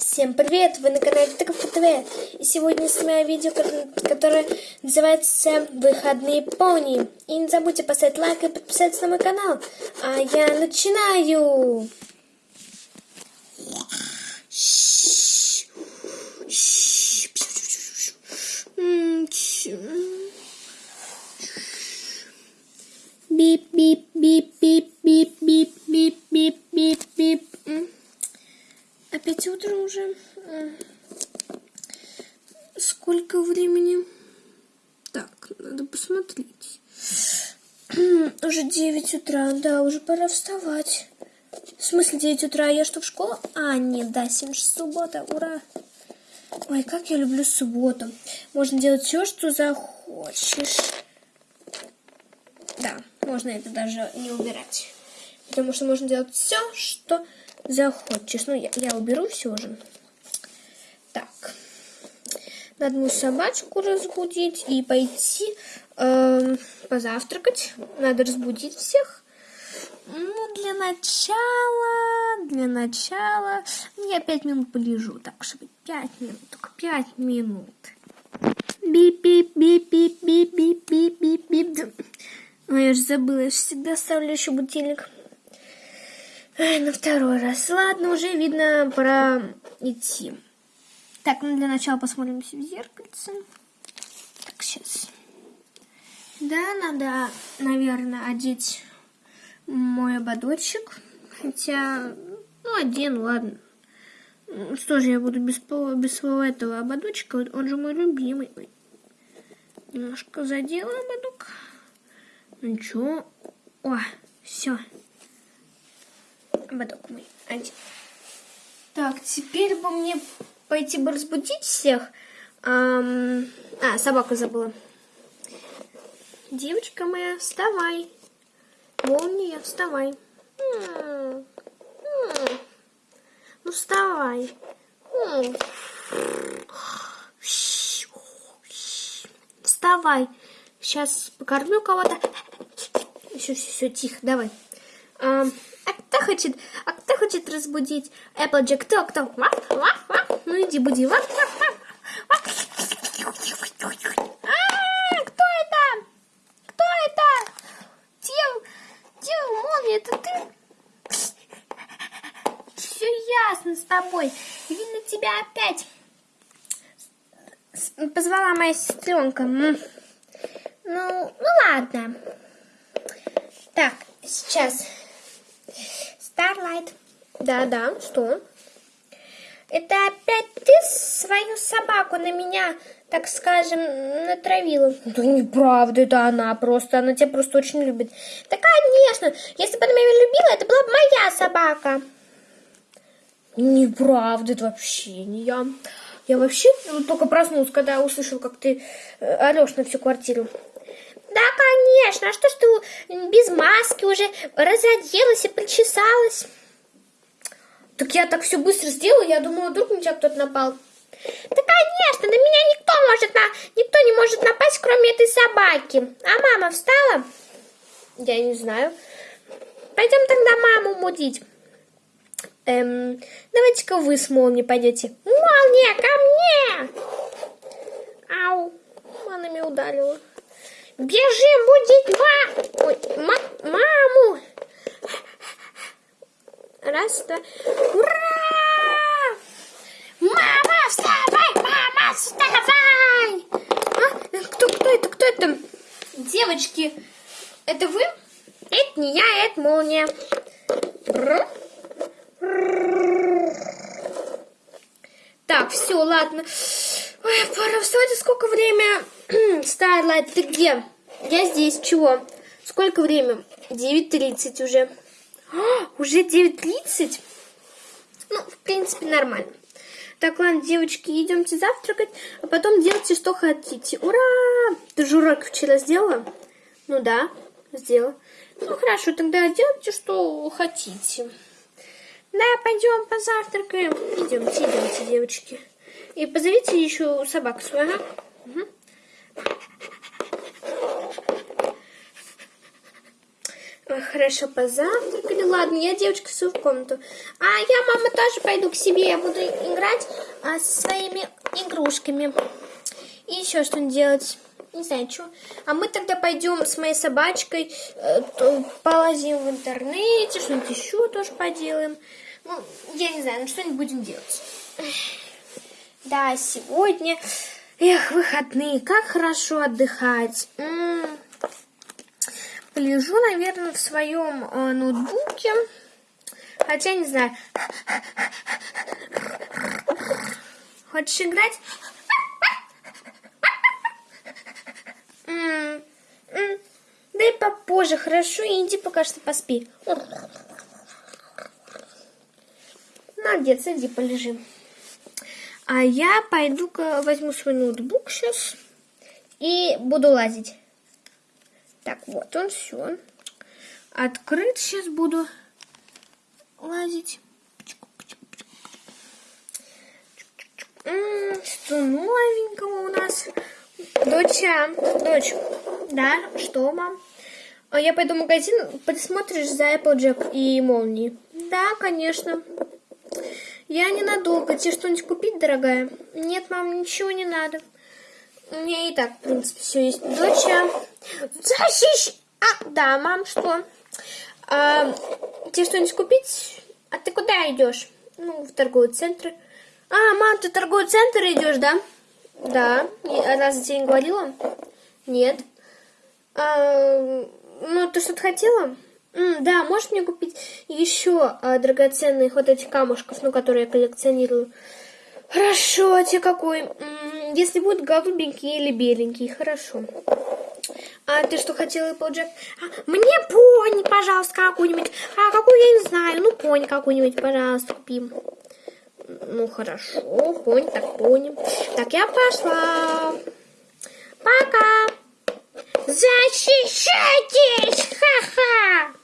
Всем привет! Вы на канале ТКФ ТВ. И сегодня снимаю видео, ко- которое называется «Выходные пони». И не забудьте поставить лайк и подписаться на мой канал. А я начинаю! М, Уже 9 утра, да, уже пора вставать. В смысле 9 утра? Я что, в школу? А, нет, да, 7 же суббота, ура. Ой, как я люблю субботу. Можно делать все, что захочешь. Да, можно это даже не убирать. Потому что можно делать все, что захочешь. Ну, я, я уберу все же. Так. Надо мою собачку разбудить и пойти эм, позавтракать. Надо разбудить всех. Ну, для начала, для начала я пять минут полежу. Так, чтобы пять минут, только пять минут. Бип-бип-бип-бип-бип-бип-бип-бип. Ой, я же забыла, я же всегда ставлю еще будильник. На второй раз. Ладно, уже видно, пора идти. Так, ну для начала посмотримся в зеркальце. Так, сейчас. Да, надо, наверное, одеть мой ободочек. Хотя, ну, одену, ладно. Ну, Что же я буду без, без своего этого ободочка? Он же мой любимый. Немножко задела ободок. Ну ничего. О, все. Ободок мой один. Так, теперь бы мне пойти бы разбудить всех. Ам, А, собаку забыла. Девочка моя, вставай. Молния, вставай. Ну, вставай. Вставай. Сейчас покормлю кого-то. Все, все, все, тихо, давай. А, а кто хочет, а кто хочет разбудить Эпплджек? Кто, кто? Ваф, ваф, ваф. Ну иди буди. Ваф, ваф, ваф, ваф. А, кто это? Кто это? Дев, Дев, молния, это ты? Все ясно с тобой. Видно, тебя опять позвала моя сестренка. Ну, ну ладно. Так, сейчас. Starlight. Да-да, что? Это опять ты свою собаку на меня, так скажем, натравила? Да неправда, это она просто, она тебя просто очень любит. Да, конечно, если бы она меня любила, это была бы моя собака. Неправда, это вообще не я. Я вообще ну, только проснулась, когда услышал, как ты э, орешь на всю квартиру. Да, конечно. А что ж ты без маски уже разоделась и причесалась? Так я так все быстро сделала, я думала, вдруг на тебя кто-то напал. Да, конечно, на меня никто может на... никто не может напасть, кроме этой собаки. А мама встала? Я не знаю. Пойдем тогда маму мудить. Эм, давайте-ка вы с молнией пойдете. Молния, ко мне! Ау, она меня ударила. Бежим будить ма... Ой, ма- маму! Раз, два. Ура! Мама, вставай! Мама, вставай! А? Кто, кто это? Кто это? Девочки, это вы? Это не я, это молния. Бррр. Так, все, ладно. Ой, пора вставать. А Сколько время? Старлайт, ты где? Я здесь. Чего? Сколько время? 9.30 уже. А, уже 9.30? Ну, в принципе, нормально. Так, ладно, девочки, идемте завтракать, а потом делайте, что хотите. Ура! Ты же урок вчера сделала? Ну да, сделала. Ну хорошо, тогда делайте, что хотите. Да, пойдем позавтракаем. Идемте, идемте, девочки. И позовите еще собаку свою, ага. Ой, хорошо, позавтракали. Ладно, я, девочка, все в комнату. А я, мама, тоже пойду к себе. Я буду играть а, со своими игрушками. И еще что-нибудь делать. Не знаю, что. А мы тогда пойдем с моей собачкой, э, полазим в интернете, что-нибудь еще тоже поделаем. Ну, я не знаю, ну что-нибудь будем делать. Да, сегодня, эх, выходные, как хорошо отдыхать. М -м -м. Полежу, наверное, в своем э, ноутбуке. Хотя, не знаю. Хочешь играть? М -м Да попозже, хорошо? Иди пока что поспи. Молодец, иди полежи. А я пойду-ка возьму свой ноутбук сейчас и буду лазить. Так, вот он, все. Открыт сейчас буду лазить. Что новенького у нас? Доча, дочь, да, что, мам? А я пойду в магазин, посмотришь за Applejack и молнии? Да, конечно. Я ненадолго. Тебе что-нибудь купить, дорогая? Нет, мам, ничего не надо. У меня и так, в принципе, все есть. Доча, защищ... А, да, мам, что? А, тебе что-нибудь купить? А ты куда идешь? Ну, в торговый центр. А, мам, ты в торговый центр идешь, да? Да. А раз тебе не говорила? Нет. А, ну, ты что-то хотела? М, да, можешь мне купить еще а, драгоценных вот этих камушков, ну, которые я коллекционирую? Хорошо, а тебе какой? Если будет голубенький или беленький, хорошо. А ты что хотела, Эпплджек? А, мне пони, пожалуйста, какую-нибудь. А какую я не знаю. Ну, пони какую-нибудь, пожалуйста, купим. Ну, хорошо, пони, так пони. Так, я пошла. Пока. Защищайтесь! Ха-ха!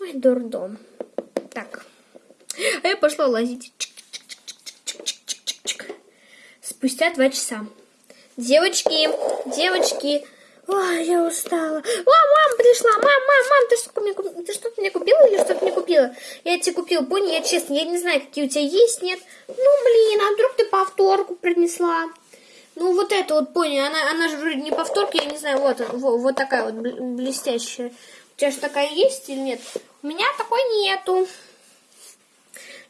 Ой, дурдом. Так. А я пошла лазить. спустя два часа. Девочки, девочки, Ой, я устала. О, мам пришла. Мам, мам, мам, ты что мне, ты что-то мне купила или что-то мне купила? Я тебе купила пони, я честно, я не знаю, какие у тебя есть, нет. Ну, блин, а вдруг ты повторку принесла? Ну, вот это вот пони, она, она же вроде не повторка, я не знаю, вот, вот, вот такая вот блестящая. У тебя же такая есть или нет? У меня такой нету.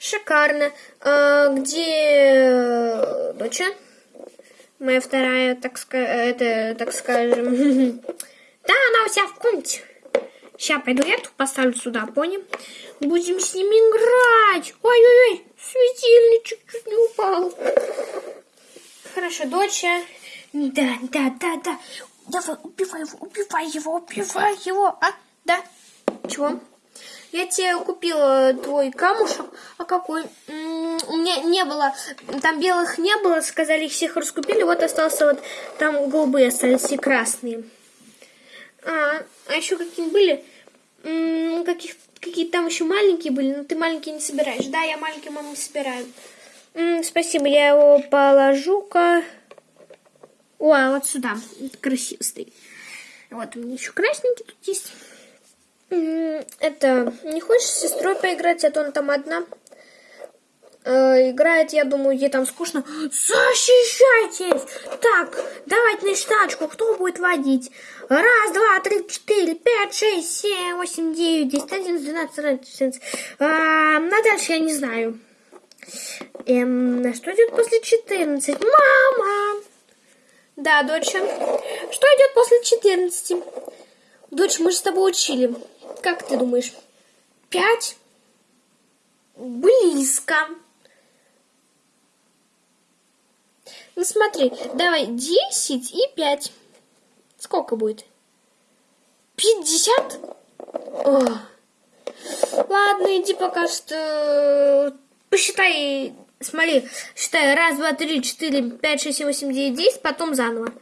Шикарно. А, где доча? Моя вторая, так, это, так скажем. Да, она у себя в комнате. Сейчас пойду эту поставлю сюда, понял? Будем с ними играть. Ой-ой-ой, светильничек чуть не упал. Хорошо, доча. Да, да, да, да. Давай, убивай его, убивай его, убивай его. А, да. Чего? Я тебе купила твой камушек. А какой? У меня не было, там белых не было, сказали, их всех раскупили. Вот остался вот, там голубые остались и красные. А, а еще какие были? Каких, какие там еще маленькие были, но ты маленькие не собираешь. Да, я маленький маму не собираю. Спасибо, я его положу-ка. О, а вот сюда. Красиво стоит. Вот у меня еще красненький тут есть. Это, не хочешь с сестрой поиграть, а то она там одна? Э, играет, я думаю, ей там скучно. Защищайтесь! Так, давайте на тачку, кто будет водить? Раз, два, три, четыре, пять, шесть, семь, восемь, девять, десять, одиннадцать, двенадцать, тринадцать. А, на дальше я не знаю. Эм, на что идет после четырнадцать? Мама! Да, доча. Что идет после четырнадцати? Дочь, мы же с тобой учили. Как ты думаешь? Пять? Близко. Ну смотри, давай десять и пять. Сколько будет? Пятьдесят? Ладно, иди пока что посчитай, смотри, считай, раз, два, три, четыре, пять, шесть, семь, восемь, девять, десять, потом заново.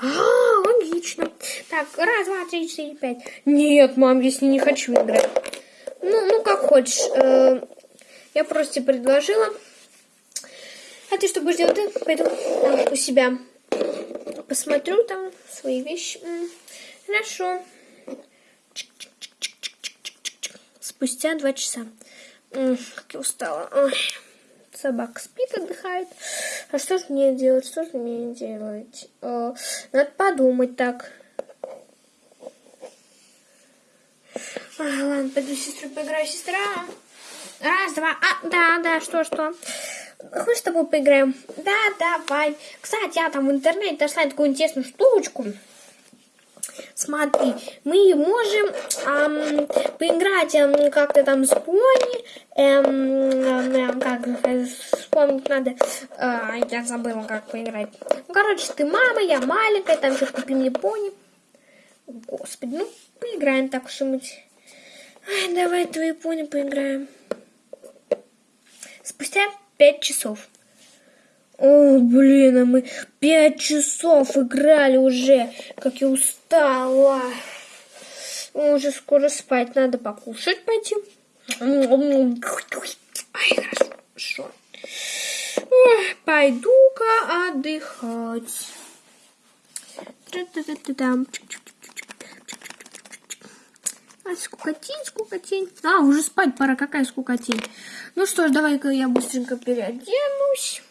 А, логично. Так, раз, два, три, четыре, пять. Нет, мам, если не хочу играть. Ну, ну как хочешь. Э, я просто предложила. А ты что будешь делать? Ты пойду там, у себя посмотрю там свои вещи. Хорошо. Спустя два часа. Как я устала. Ой. Собака спит, отдыхает. А что же мне делать? Что же мне делать? Э, Надо подумать так. Ай, ладно, пойду с сестрой поиграю. Сестра. Раз, два. А, да, да, что, что? Хочешь с тобой поиграем? Да, давай. Кстати, я там в интернете нашла такую интересную штучку. Смотри, мы можем ам, поиграть ам, как-то там с пони. Эм, эм, как э, вспомнить надо. А, я забыла, как поиграть. Ну, короче, ты мама, я маленькая, там еще купи мне пони. Господи, ну, поиграем так быть. Ай, давай твои пони поиграем. Спустя пять часов. О, блин, а мы пять часов играли уже. Как я устала. Уже скоро спать надо покушать пойти. Ай, хорошо. Ой, Пойду-ка отдыхать. А, скукотень, скукотень. А, уже спать пора, какая скукотень. Ну что ж, давай-ка я быстренько переоденусь.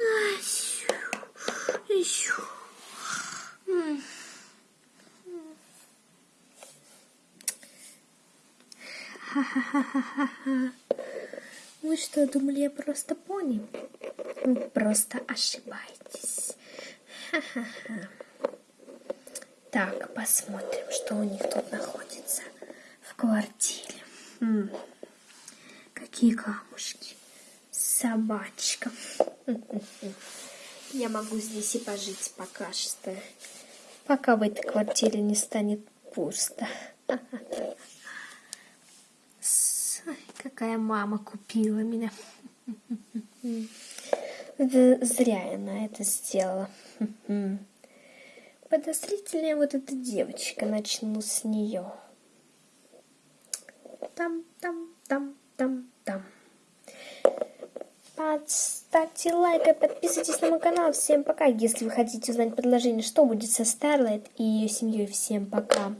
Ай, сю, и сю. М. Ха-ха-ха-ха-ха. Вы что, думали, я просто пони? Просто ошибаетесь. Ха-ха-ха. Так, посмотрим, что у них тут находится в квартире. М, Какие камушки. Собачка. Я могу здесь и пожить пока что. Пока в этой квартире не станет пусто. Какая мама купила меня. Это зря она это сделала. Подозрительная вот эта девочка. Начну с нее. Там, там, там, там, там. Поставьте лайк и подписывайтесь на мой канал. Всем пока. Если вы хотите узнать предложение, что будет со Старлайт и ее семьей, всем пока.